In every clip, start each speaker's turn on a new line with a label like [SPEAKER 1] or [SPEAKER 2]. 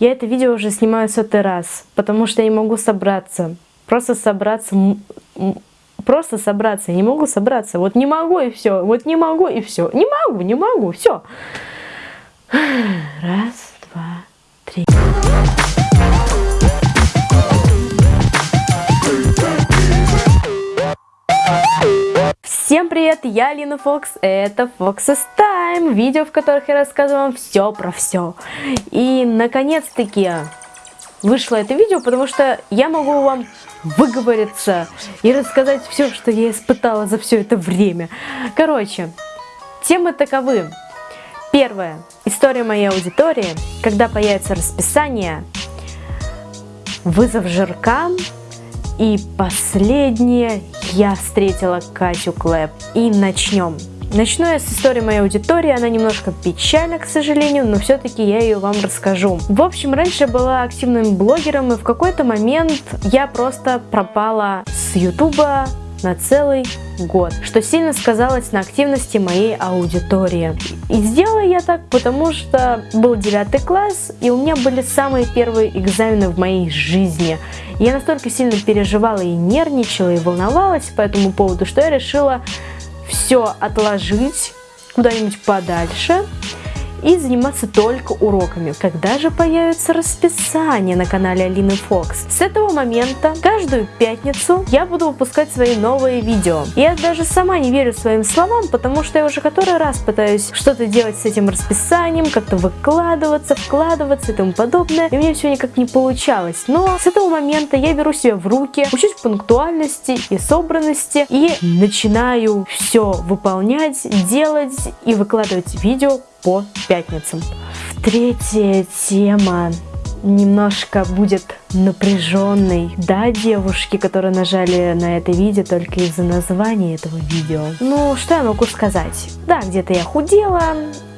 [SPEAKER 1] Я это видео уже снимаю сотый раз, потому что я не могу собраться. Просто собраться, просто собраться, я не могу собраться. Вот не могу и все, вот не могу и все. Не могу, не могу, все. Раз, два, три. Всем привет, я Алина Фокс, это Fox's Time, видео, в которых я рассказываю вам все про все. И наконец-таки вышло это видео, потому что я могу вам выговориться и рассказать все, что я испытала за все это время. Короче, темы таковы. Первое. История моей аудитории, когда появится расписание, вызов жиркам и последнее, я встретила Катю Клэп. И начнем. Начну я с истории моей аудитории, она немножко печальна, к сожалению, но все-таки я ее вам расскажу. В общем, раньше была активным блогером, и в какой-то момент я просто пропала с ютуба на целый год, что сильно сказалось на активности моей аудитории. И сделала я так, потому что был девятый класс, и у меня были самые первые экзамены в моей жизни. Я настолько сильно переживала и нервничала, и волновалась по этому поводу, что я решила все отложить куда-нибудь подальше и заниматься только уроками. Когда же появится расписание на канале Алины Фокс? С этого момента каждую пятницу я буду выпускать свои новые видео. Я даже сама не верю своим словам, потому что я уже который раз пытаюсь что-то делать с этим расписанием, как-то выкладываться, вкладываться и тому подобное, и мне все никак не получалось. Но с этого момента я беру себя в руки, учусь пунктуальности и собранности и начинаю все выполнять, делать и выкладывать видео по пятницам. Третья тема немножко будет напряженной. Да, девушки, которые нажали на это видео только из-за названия этого видео. Ну, что я могу сказать? Да, где-то я худела,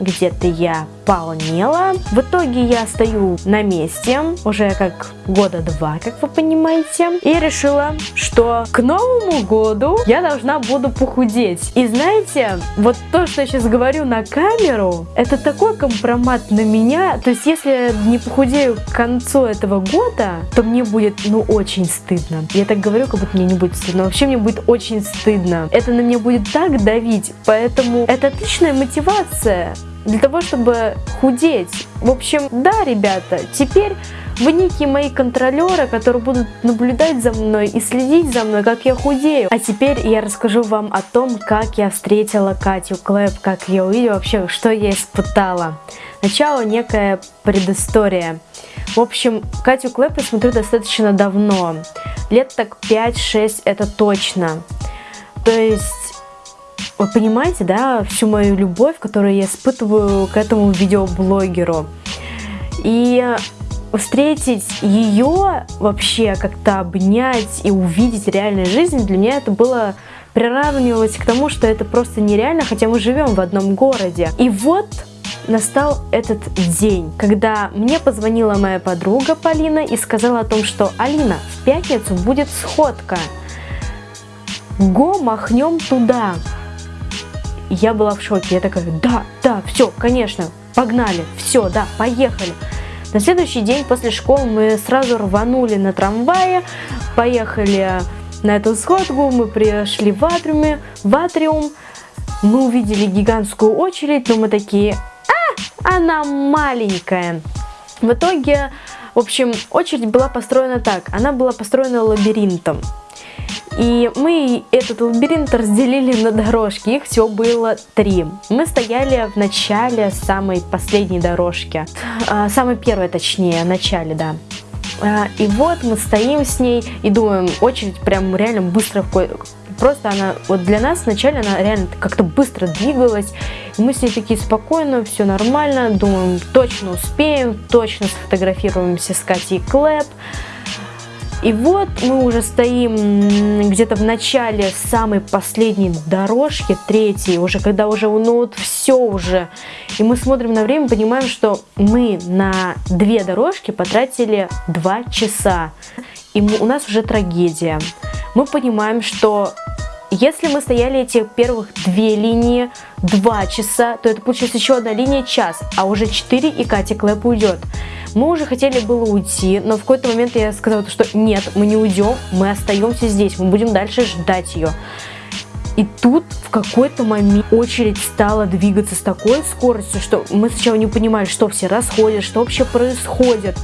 [SPEAKER 1] где-то я полнела. В итоге я стою на месте уже как года два, как вы понимаете. И решила, что к Новому году я должна буду похудеть. И знаете, вот то, что я сейчас говорю на камеру, это такой компромат на меня. То есть, если я не похудею к концу этого года, то мне будет, ну, очень стыдно. Я так говорю, как будто мне не будет стыдно. Вообще мне будет очень стыдно. Это на меня будет так давить. Поэтому это отличная мотивация для того, чтобы худеть. В общем, да, ребята, теперь вы некие мои контролеры, которые будут наблюдать за мной и следить за мной, как я худею. А теперь я расскажу вам о том, как я встретила Катю Клэп, как я увидела вообще, что я испытала. Начало некая предыстория. В общем, Катю Клэп я смотрю достаточно давно. Лет так 5-6 это точно. То есть вы понимаете, да, всю мою любовь, которую я испытываю к этому видеоблогеру. И встретить ее вообще, как-то обнять и увидеть реальную жизнь, для меня это было приравнивалось к тому, что это просто нереально, хотя мы живем в одном городе. И вот настал этот день, когда мне позвонила моя подруга Полина и сказала о том, что Алина, в пятницу будет сходка. Го, махнем туда я была в шоке. Я такая, да, да, все, конечно, погнали, все, да, поехали. На следующий день после школы мы сразу рванули на трамвае, поехали на эту сходку, мы пришли в атриуме, в атриум, мы увидели гигантскую очередь, но мы такие, а, она маленькая. В итоге, в общем, очередь была построена так, она была построена лабиринтом. И мы этот лабиринт разделили на дорожки, их всего было три. Мы стояли в начале самой последней дорожки, а, самой первой точнее, в начале, да. А, и вот мы стоим с ней и думаем, очередь прям реально быстро Просто она, вот для нас вначале она реально как-то быстро двигалась. И мы с ней такие спокойно, все нормально, думаем, точно успеем, точно сфотографируемся с Катей Клэп. И вот мы уже стоим где-то в начале самой последней дорожки, третьей, уже когда уже ну вот все уже. И мы смотрим на время, понимаем, что мы на две дорожки потратили два часа. И мы, у нас уже трагедия. Мы понимаем, что если мы стояли эти первых две линии два часа, то это получается еще одна линия час, а уже четыре и Катя Клэп уйдет. Мы уже хотели было уйти, но в какой-то момент я сказала, что нет, мы не уйдем, мы остаемся здесь, мы будем дальше ждать ее. И тут в какой-то момент очередь стала двигаться с такой скоростью, что мы сначала не понимали, что все расходят, что вообще происходит.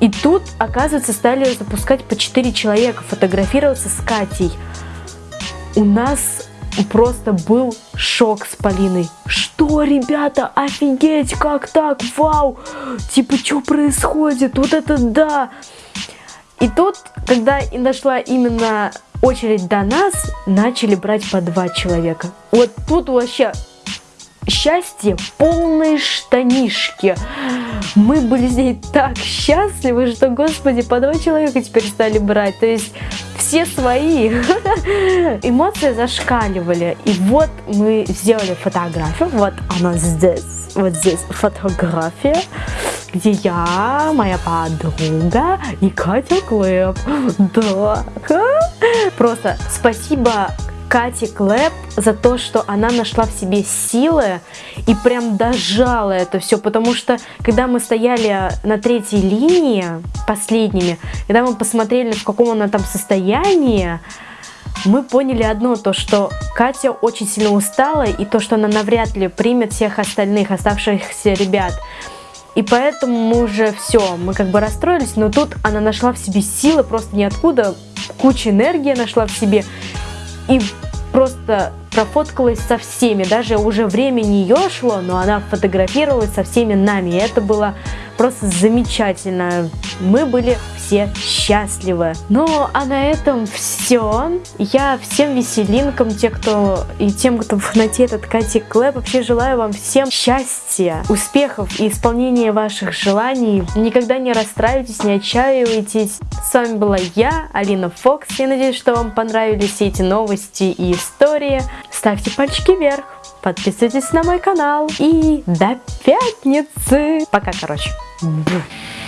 [SPEAKER 1] И тут, оказывается, стали запускать по 4 человека, фотографироваться с Катей. У нас просто был шок с Полиной. Что, ребята, офигеть, как так, вау, типа, что происходит, вот это да. И тут, когда и дошла именно очередь до нас, начали брать по два человека. Вот тут вообще счастье полные штанишки. Мы были с ней так счастливы, что, господи, по два человека теперь стали брать. То есть все свои. Эмоции зашкаливали. И вот мы сделали фотографию. Вот она здесь. Вот здесь фотография где я, моя подруга и Катя Клэп. Да. Просто спасибо Кате Клэп за то, что она нашла в себе силы и прям дожала это все, потому что когда мы стояли на третьей линии, последними, когда мы посмотрели, в каком она там состоянии, мы поняли одно, то что Катя очень сильно устала и то, что она навряд ли примет всех остальных оставшихся ребят. И поэтому мы уже все, мы как бы расстроились, но тут она нашла в себе силы просто ниоткуда, куча энергии нашла в себе и просто профоткалась со всеми, даже уже время не шло, но она фотографировалась со всеми нами, и это было просто замечательно. Мы были все счастливы. Ну, а на этом все. Я всем веселинкам, те, кто и тем, кто фанатеет от Кати Клэп, вообще желаю вам всем счастья, успехов и исполнения ваших желаний. Никогда не расстраивайтесь, не отчаивайтесь. С вами была я, Алина Фокс. Я надеюсь, что вам понравились все эти новости и истории. Ставьте пальчики вверх, подписывайтесь на мой канал. И до пятницы. Пока, короче. 嗯对。